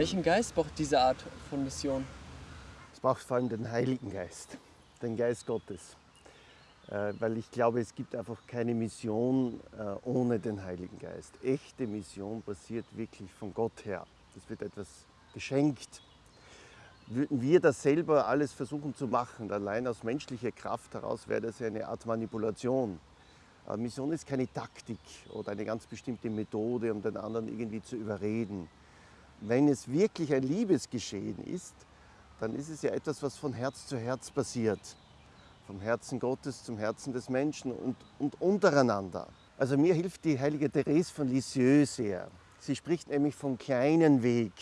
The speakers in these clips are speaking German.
Welchen Geist braucht diese Art von Mission? Es braucht vor allem den Heiligen Geist, den Geist Gottes. Äh, weil ich glaube, es gibt einfach keine Mission äh, ohne den Heiligen Geist. Echte Mission passiert wirklich von Gott her. Das wird etwas geschenkt. Würden wir das selber alles versuchen zu machen, allein aus menschlicher Kraft heraus, wäre das eine Art Manipulation. Aber Mission ist keine Taktik oder eine ganz bestimmte Methode, um den anderen irgendwie zu überreden. Wenn es wirklich ein Liebesgeschehen ist, dann ist es ja etwas, was von Herz zu Herz passiert. Vom Herzen Gottes zum Herzen des Menschen und, und untereinander. Also mir hilft die heilige Therese von Lisieux sehr. Sie spricht nämlich vom kleinen Weg.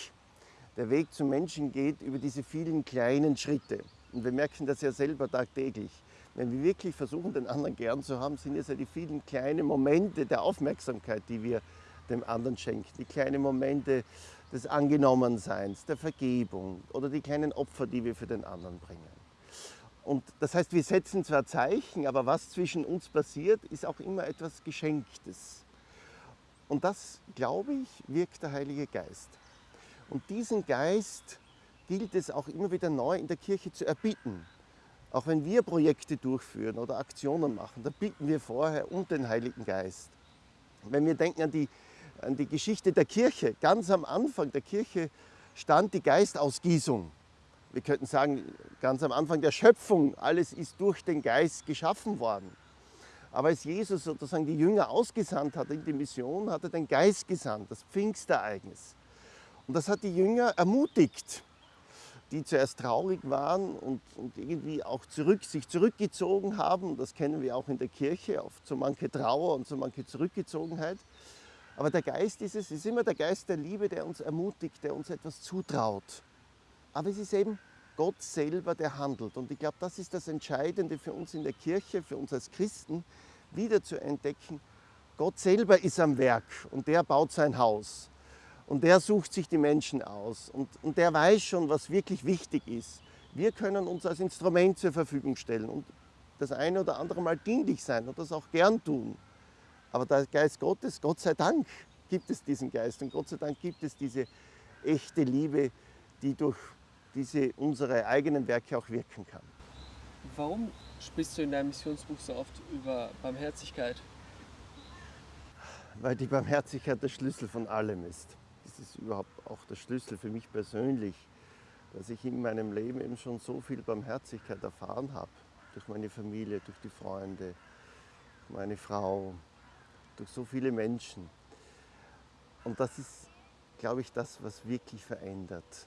Der Weg zum Menschen geht über diese vielen kleinen Schritte. Und wir merken das ja selber tagtäglich. Wenn wir wirklich versuchen, den anderen gern zu haben, sind es ja die vielen kleinen Momente der Aufmerksamkeit, die wir dem anderen schenken. Die kleinen Momente des Angenommenseins, der Vergebung oder die kleinen Opfer, die wir für den anderen bringen. Und das heißt, wir setzen zwar Zeichen, aber was zwischen uns passiert, ist auch immer etwas Geschenktes. Und das, glaube ich, wirkt der Heilige Geist. Und diesen Geist gilt es auch immer wieder neu in der Kirche zu erbitten. Auch wenn wir Projekte durchführen oder Aktionen machen, da bitten wir vorher um den Heiligen Geist. Wenn wir denken an die an die Geschichte der Kirche. Ganz am Anfang der Kirche stand die Geistausgießung. Wir könnten sagen, ganz am Anfang der Schöpfung, alles ist durch den Geist geschaffen worden. Aber als Jesus sozusagen die Jünger ausgesandt hat in die Mission, hat er den Geist gesandt, das Pfingstereignis. Und das hat die Jünger ermutigt, die zuerst traurig waren und, und irgendwie auch zurück, sich zurückgezogen haben. Das kennen wir auch in der Kirche, oft so manche Trauer und so manche Zurückgezogenheit. Aber der Geist ist es, ist immer der Geist der Liebe, der uns ermutigt, der uns etwas zutraut. Aber es ist eben Gott selber, der handelt. Und ich glaube, das ist das Entscheidende für uns in der Kirche, für uns als Christen, wieder zu entdecken, Gott selber ist am Werk und der baut sein Haus. Und der sucht sich die Menschen aus und, und der weiß schon, was wirklich wichtig ist. Wir können uns als Instrument zur Verfügung stellen und das eine oder andere Mal dienlich sein und das auch gern tun. Aber der Geist Gottes, Gott sei Dank gibt es diesen Geist und Gott sei Dank gibt es diese echte Liebe, die durch diese unsere eigenen Werke auch wirken kann. Warum sprichst du in deinem Missionsbuch so oft über Barmherzigkeit? Weil die Barmherzigkeit der Schlüssel von allem ist. Das ist überhaupt auch der Schlüssel für mich persönlich, dass ich in meinem Leben eben schon so viel Barmherzigkeit erfahren habe. Durch meine Familie, durch die Freunde, meine Frau, durch so viele Menschen. Und das ist, glaube ich, das, was wirklich verändert.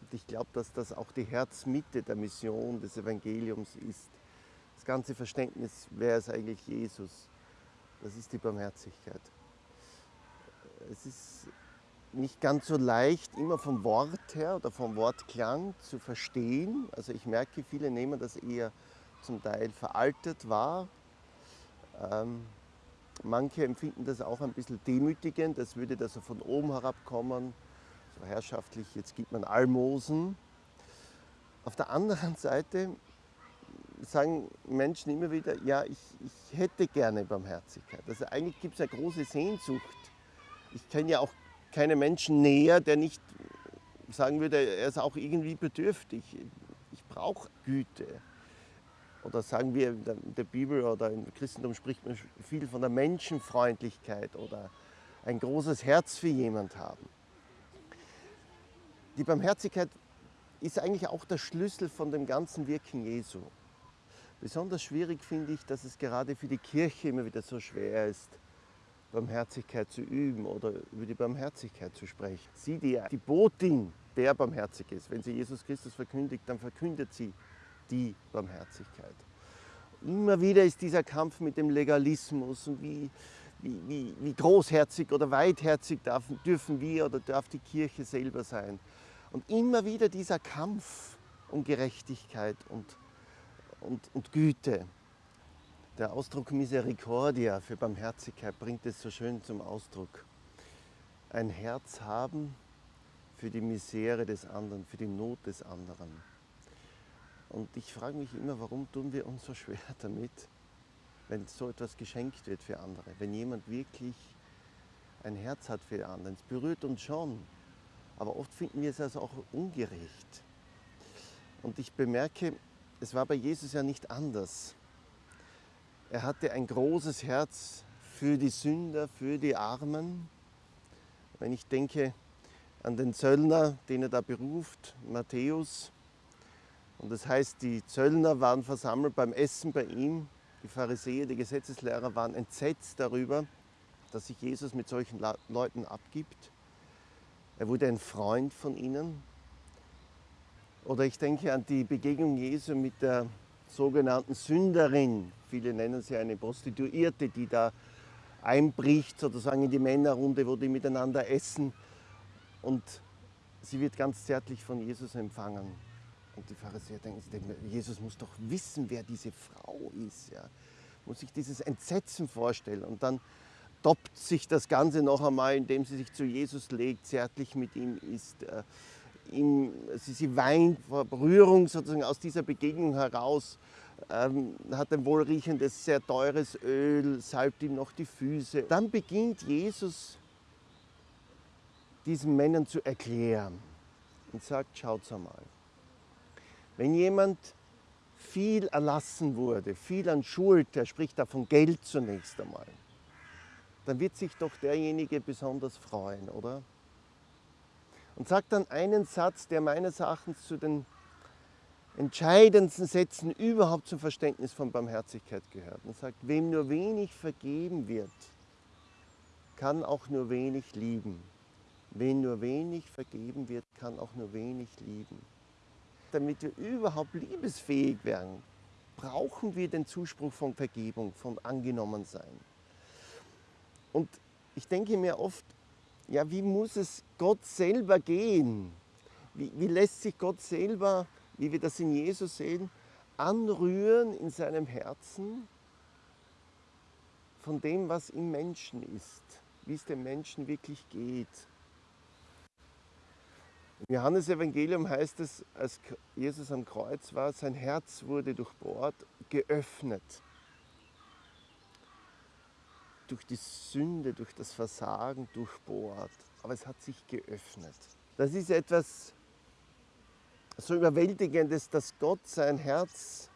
Und ich glaube, dass das auch die Herzmitte der Mission des Evangeliums ist. Das ganze Verständnis, wer ist eigentlich Jesus, das ist die Barmherzigkeit. Es ist nicht ganz so leicht, immer vom Wort her oder vom Wortklang zu verstehen. Also ich merke, viele nehmen das eher zum Teil veraltet wahr. Ähm, Manche empfinden das auch ein bisschen demütigend, das würde da so von oben herabkommen, so herrschaftlich, jetzt gibt man Almosen. Auf der anderen Seite sagen Menschen immer wieder, ja, ich, ich hätte gerne Barmherzigkeit. Also eigentlich gibt es eine große Sehnsucht. Ich kenne ja auch keinen Menschen näher, der nicht sagen würde, er ist auch irgendwie bedürftig. Ich brauche Güte. Oder sagen wir in der Bibel oder im Christentum spricht man viel von der Menschenfreundlichkeit oder ein großes Herz für jemand haben. Die Barmherzigkeit ist eigentlich auch der Schlüssel von dem ganzen Wirken Jesu. Besonders schwierig finde ich, dass es gerade für die Kirche immer wieder so schwer ist, Barmherzigkeit zu üben oder über die Barmherzigkeit zu sprechen. Sie, die die Botin, der barmherzig ist, wenn sie Jesus Christus verkündigt, dann verkündet sie die Barmherzigkeit. Immer wieder ist dieser Kampf mit dem Legalismus und wie, wie, wie, wie großherzig oder weitherzig darf, dürfen wir oder darf die Kirche selber sein. Und immer wieder dieser Kampf um Gerechtigkeit und, und, und Güte. Der Ausdruck Misericordia für Barmherzigkeit bringt es so schön zum Ausdruck. Ein Herz haben für die Misere des anderen, für die Not des anderen. Und ich frage mich immer, warum tun wir uns so schwer damit, wenn so etwas geschenkt wird für andere. Wenn jemand wirklich ein Herz hat für die anderen. Es berührt uns schon. aber oft finden wir es also auch ungerecht. Und ich bemerke, es war bei Jesus ja nicht anders. Er hatte ein großes Herz für die Sünder, für die Armen. Wenn ich denke an den Zöllner, den er da beruft, Matthäus, und das heißt, die Zöllner waren versammelt beim Essen bei ihm, die Pharisäer, die Gesetzeslehrer waren entsetzt darüber, dass sich Jesus mit solchen Leuten abgibt. Er wurde ein Freund von ihnen. Oder ich denke an die Begegnung Jesu mit der sogenannten Sünderin. Viele nennen sie eine Prostituierte, die da einbricht sozusagen in die Männerrunde, wo die miteinander essen. Und sie wird ganz zärtlich von Jesus empfangen. Und die Pharisäer denken, Jesus muss doch wissen, wer diese Frau ist. Ja. Muss sich dieses Entsetzen vorstellen. Und dann toppt sich das Ganze noch einmal, indem sie sich zu Jesus legt, zärtlich mit ihm ist. Äh, ihm, sie, sie weint vor Berührung sozusagen aus dieser Begegnung heraus, ähm, hat ein wohlriechendes, sehr teures Öl, salbt ihm noch die Füße. Dann beginnt Jesus diesen Männern zu erklären und sagt, schaut einmal, wenn jemand viel erlassen wurde, viel an Schuld, er spricht da von Geld zunächst einmal, dann wird sich doch derjenige besonders freuen, oder? Und sagt dann einen Satz, der meines Erachtens zu den entscheidendsten Sätzen überhaupt zum Verständnis von Barmherzigkeit gehört. Und sagt, wem nur wenig vergeben wird, kann auch nur wenig lieben. Wem nur wenig vergeben wird, kann auch nur wenig lieben. Damit wir überhaupt liebesfähig werden, brauchen wir den Zuspruch von Vergebung, von Angenommensein. Und ich denke mir oft, ja, wie muss es Gott selber gehen? Wie, wie lässt sich Gott selber, wie wir das in Jesus sehen, anrühren in seinem Herzen von dem, was im Menschen ist, wie es dem Menschen wirklich geht. Im Johannesevangelium heißt es, als Jesus am Kreuz war, sein Herz wurde durchbohrt, geöffnet durch die Sünde, durch das Versagen durchbohrt, aber es hat sich geöffnet. Das ist etwas so Überwältigendes, dass Gott sein Herz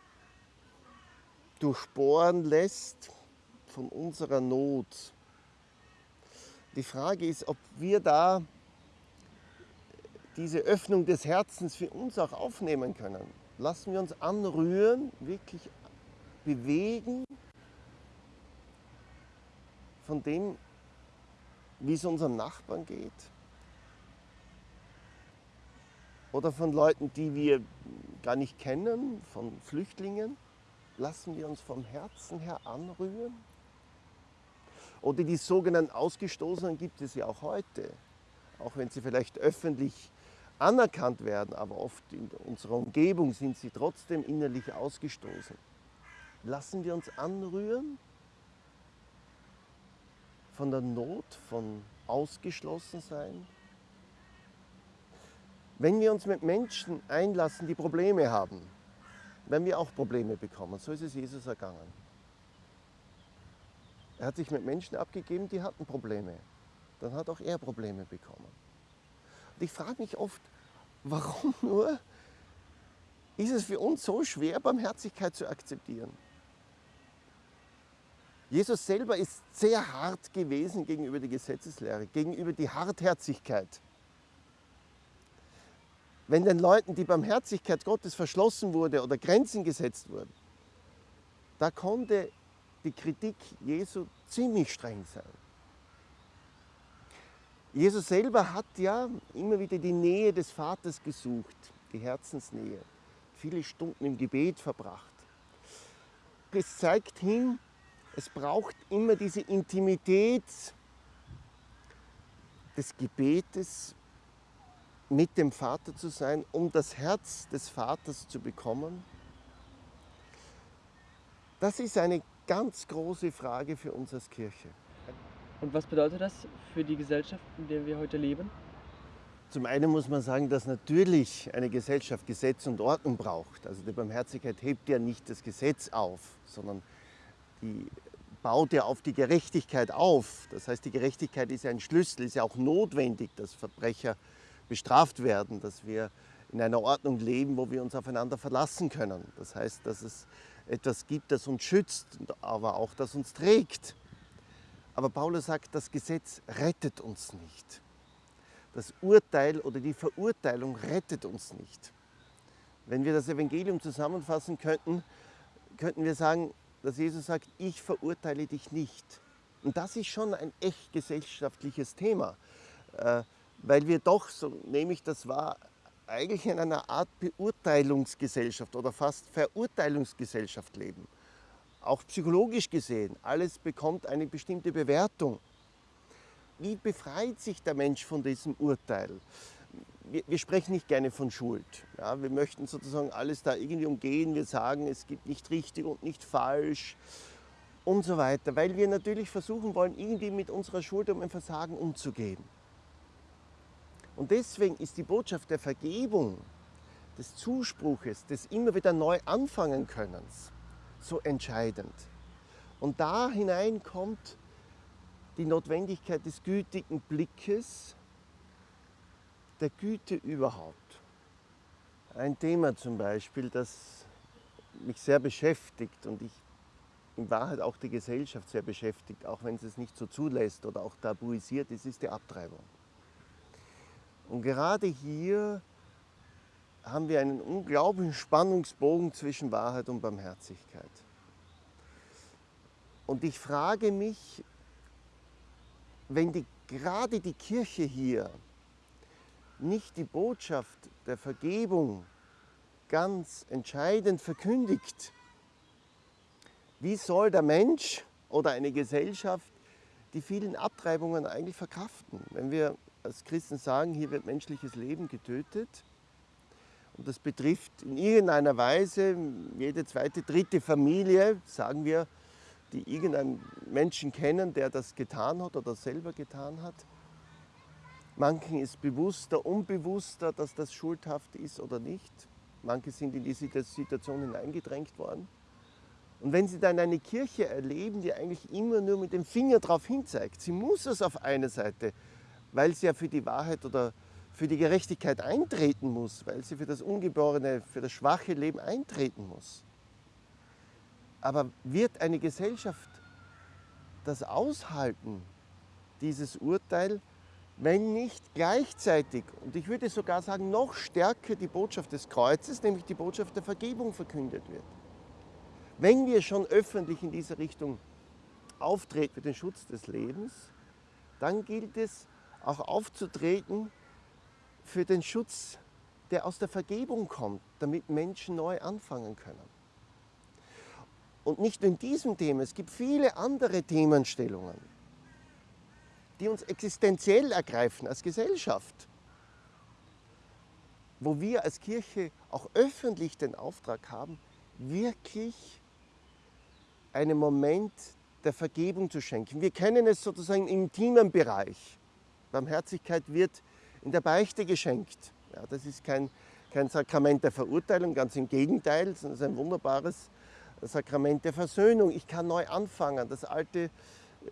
durchbohren lässt von unserer Not. Die Frage ist, ob wir da diese Öffnung des Herzens für uns auch aufnehmen können. Lassen wir uns anrühren, wirklich bewegen von dem, wie es unserem Nachbarn geht? Oder von Leuten, die wir gar nicht kennen, von Flüchtlingen? Lassen wir uns vom Herzen her anrühren? Oder die sogenannten Ausgestoßenen gibt es ja auch heute, auch wenn sie vielleicht öffentlich anerkannt werden, aber oft in unserer Umgebung sind sie trotzdem innerlich ausgestoßen. Lassen wir uns anrühren von der Not, von Ausgeschlossensein. Wenn wir uns mit Menschen einlassen, die Probleme haben, werden wir auch Probleme bekommen. So ist es Jesus ergangen. Er hat sich mit Menschen abgegeben, die hatten Probleme. Dann hat auch er Probleme bekommen. Und ich frage mich oft, warum nur ist es für uns so schwer, Barmherzigkeit zu akzeptieren? Jesus selber ist sehr hart gewesen gegenüber der Gesetzeslehre, gegenüber die Hartherzigkeit. Wenn den Leuten die Barmherzigkeit Gottes verschlossen wurde oder Grenzen gesetzt wurden, da konnte die Kritik Jesu ziemlich streng sein. Jesus selber hat ja immer wieder die Nähe des Vaters gesucht, die Herzensnähe, viele Stunden im Gebet verbracht. Es zeigt hin, es braucht immer diese Intimität des Gebetes mit dem Vater zu sein, um das Herz des Vaters zu bekommen. Das ist eine ganz große Frage für uns als Kirche. Und was bedeutet das für die Gesellschaft, in der wir heute leben? Zum einen muss man sagen, dass natürlich eine Gesellschaft Gesetz und Ordnung braucht. Also die Barmherzigkeit hebt ja nicht das Gesetz auf, sondern die baut ja auf die Gerechtigkeit auf. Das heißt, die Gerechtigkeit ist ja ein Schlüssel, ist ja auch notwendig, dass Verbrecher bestraft werden, dass wir in einer Ordnung leben, wo wir uns aufeinander verlassen können. Das heißt, dass es etwas gibt, das uns schützt, aber auch das uns trägt. Aber Paulus sagt, das Gesetz rettet uns nicht. Das Urteil oder die Verurteilung rettet uns nicht. Wenn wir das Evangelium zusammenfassen könnten, könnten wir sagen, dass Jesus sagt, ich verurteile dich nicht. Und das ist schon ein echt gesellschaftliches Thema, äh, weil wir doch, so nehme ich das wahr, eigentlich in einer Art Beurteilungsgesellschaft oder fast Verurteilungsgesellschaft leben. Auch psychologisch gesehen, alles bekommt eine bestimmte Bewertung. Wie befreit sich der Mensch von diesem Urteil? Wir, wir sprechen nicht gerne von Schuld. Ja, wir möchten sozusagen alles da irgendwie umgehen. Wir sagen, es gibt nicht richtig und nicht falsch und so weiter, weil wir natürlich versuchen wollen, irgendwie mit unserer Schuld und dem Versagen umzugehen. Und deswegen ist die Botschaft der Vergebung, des Zuspruches, des immer wieder neu anfangen Könnens so entscheidend. Und da hinein kommt die Notwendigkeit des gütigen Blickes, der Güte überhaupt. Ein Thema zum Beispiel, das mich sehr beschäftigt und ich in Wahrheit auch die Gesellschaft sehr beschäftigt, auch wenn sie es nicht so zulässt oder auch tabuisiert ist, ist die Abtreibung. Und gerade hier haben wir einen unglaublichen Spannungsbogen zwischen Wahrheit und Barmherzigkeit. Und ich frage mich, wenn die, gerade die Kirche hier nicht die Botschaft der Vergebung ganz entscheidend verkündigt, wie soll der Mensch oder eine Gesellschaft die vielen Abtreibungen eigentlich verkraften? Wenn wir als Christen sagen, hier wird menschliches Leben getötet. Und das betrifft in irgendeiner Weise jede zweite, dritte Familie, sagen wir, die irgendeinen Menschen kennen, der das getan hat oder selber getan hat. Manchen ist bewusster, unbewusster, dass das schuldhaft ist oder nicht. Manche sind in diese Situation hineingedrängt worden. Und wenn Sie dann eine Kirche erleben, die eigentlich immer nur mit dem Finger darauf hinzeigt, sie muss es auf eine Seite weil sie ja für die Wahrheit oder für die Gerechtigkeit eintreten muss, weil sie für das ungeborene, für das schwache Leben eintreten muss. Aber wird eine Gesellschaft das aushalten, dieses Urteil, wenn nicht gleichzeitig, und ich würde sogar sagen, noch stärker die Botschaft des Kreuzes, nämlich die Botschaft der Vergebung verkündet wird. Wenn wir schon öffentlich in diese Richtung auftreten für den Schutz des Lebens, dann gilt es, auch aufzutreten für den Schutz, der aus der Vergebung kommt, damit Menschen neu anfangen können. Und nicht nur in diesem Thema, es gibt viele andere Themenstellungen, die uns existenziell ergreifen als Gesellschaft, wo wir als Kirche auch öffentlich den Auftrag haben, wirklich einen Moment der Vergebung zu schenken. Wir kennen es sozusagen im intimen Bereich. Barmherzigkeit wird in der Beichte geschenkt. Ja, das ist kein, kein Sakrament der Verurteilung, ganz im Gegenteil, sondern es ist ein wunderbares Sakrament der Versöhnung. Ich kann neu anfangen, das Alte äh,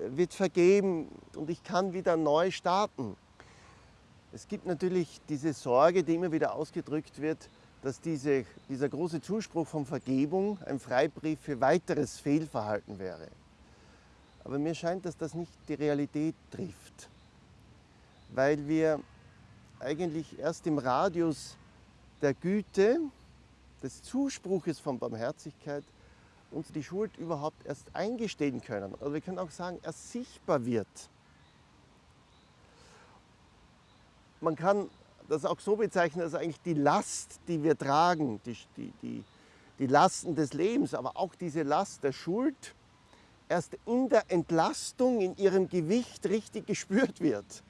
wird vergeben und ich kann wieder neu starten. Es gibt natürlich diese Sorge, die immer wieder ausgedrückt wird, dass diese, dieser große Zuspruch von Vergebung ein Freibrief für weiteres Fehlverhalten wäre. Aber mir scheint, dass das nicht die Realität trifft weil wir eigentlich erst im Radius der Güte, des Zuspruches von Barmherzigkeit uns die Schuld überhaupt erst eingestehen können. Oder wir können auch sagen, erst sichtbar wird. Man kann das auch so bezeichnen, dass eigentlich die Last, die wir tragen, die, die, die, die Lasten des Lebens, aber auch diese Last der Schuld, erst in der Entlastung, in ihrem Gewicht richtig gespürt wird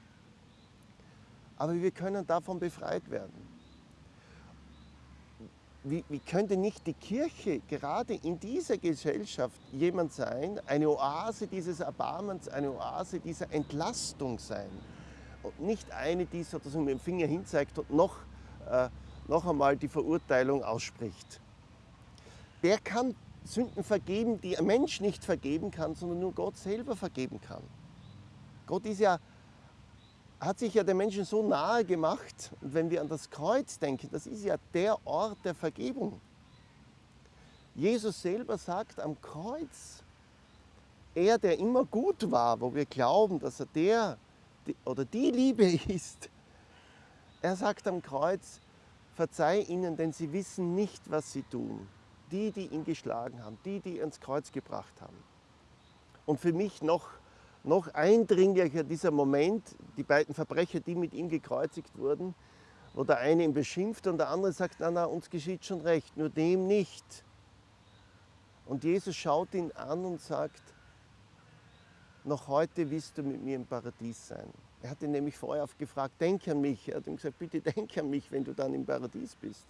aber wir können davon befreit werden. Wie, wie, könnte nicht die Kirche gerade in dieser Gesellschaft jemand sein, eine Oase dieses Erbarmens, eine Oase dieser Entlastung sein und nicht eine, die sozusagen mit dem Finger hinzeigt und noch, äh, noch einmal die Verurteilung ausspricht. Wer kann Sünden vergeben, die ein Mensch nicht vergeben kann, sondern nur Gott selber vergeben kann? Gott ist ja hat sich ja den Menschen so nahe gemacht. Und wenn wir an das Kreuz denken, das ist ja der Ort der Vergebung. Jesus selber sagt am Kreuz, er, der immer gut war, wo wir glauben, dass er der oder die Liebe ist, er sagt am Kreuz, verzeih ihnen, denn sie wissen nicht, was sie tun. Die, die ihn geschlagen haben, die, die ihn ans Kreuz gebracht haben. Und für mich noch, noch eindringlicher dieser Moment, die beiden Verbrecher, die mit ihm gekreuzigt wurden, wo der eine ihn beschimpft und der andere sagt, na, na, uns geschieht schon recht, nur dem nicht. Und Jesus schaut ihn an und sagt, noch heute wirst du mit mir im Paradies sein. Er hat ihn nämlich vorher oft gefragt, denk an mich. Er hat ihm gesagt, bitte denk an mich, wenn du dann im Paradies bist.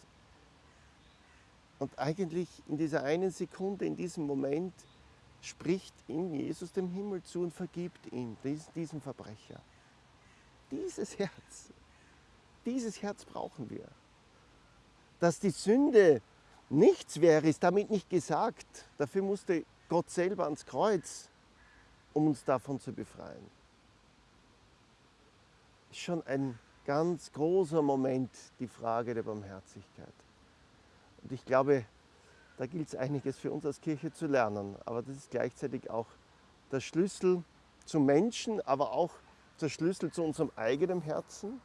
Und eigentlich in dieser einen Sekunde, in diesem Moment, spricht ihm Jesus dem Himmel zu und vergibt ihm, diesem Verbrecher. Dieses Herz, dieses Herz brauchen wir. Dass die Sünde nichts wäre, ist damit nicht gesagt. Dafür musste Gott selber ans Kreuz, um uns davon zu befreien ist schon ein ganz großer Moment, die Frage der Barmherzigkeit. Und ich glaube, da gilt es einiges für uns als Kirche zu lernen. Aber das ist gleichzeitig auch der Schlüssel zum Menschen, aber auch der Schlüssel zu unserem eigenen Herzen.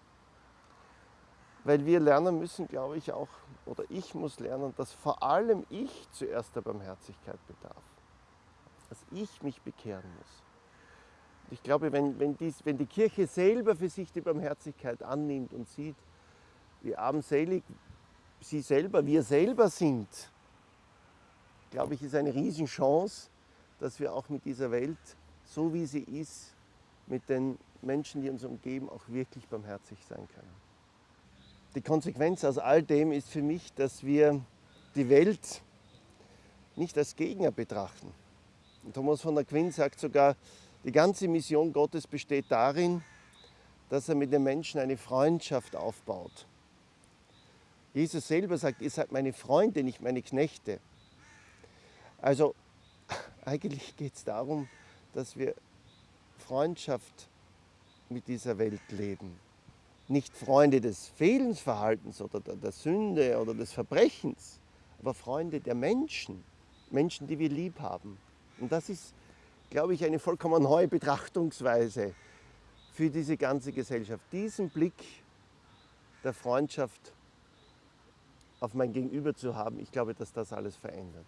Weil wir lernen müssen, glaube ich auch, oder ich muss lernen, dass vor allem ich zuerst der Barmherzigkeit bedarf. Dass ich mich bekehren muss. Ich glaube, wenn, wenn, dies, wenn die Kirche selber für sich die Barmherzigkeit annimmt und sieht, wie armselig sie selber, wir selber sind, glaube ich, ist eine Riesenchance, dass wir auch mit dieser Welt, so wie sie ist, mit den Menschen, die uns umgeben, auch wirklich barmherzig sein können. Die Konsequenz aus all dem ist für mich, dass wir die Welt nicht als Gegner betrachten. Thomas von Aquin sagt sogar, die ganze Mission Gottes besteht darin, dass er mit den Menschen eine Freundschaft aufbaut. Jesus selber sagt, ihr seid meine Freunde, nicht meine Knechte. Also eigentlich geht es darum, dass wir Freundschaft mit dieser Welt leben. Nicht Freunde des Fehlensverhaltens oder der Sünde oder des Verbrechens, aber Freunde der Menschen, Menschen, die wir lieb haben. Und das ist glaube ich, eine vollkommen neue Betrachtungsweise für diese ganze Gesellschaft. Diesen Blick der Freundschaft auf mein Gegenüber zu haben, ich glaube, dass das alles verändert.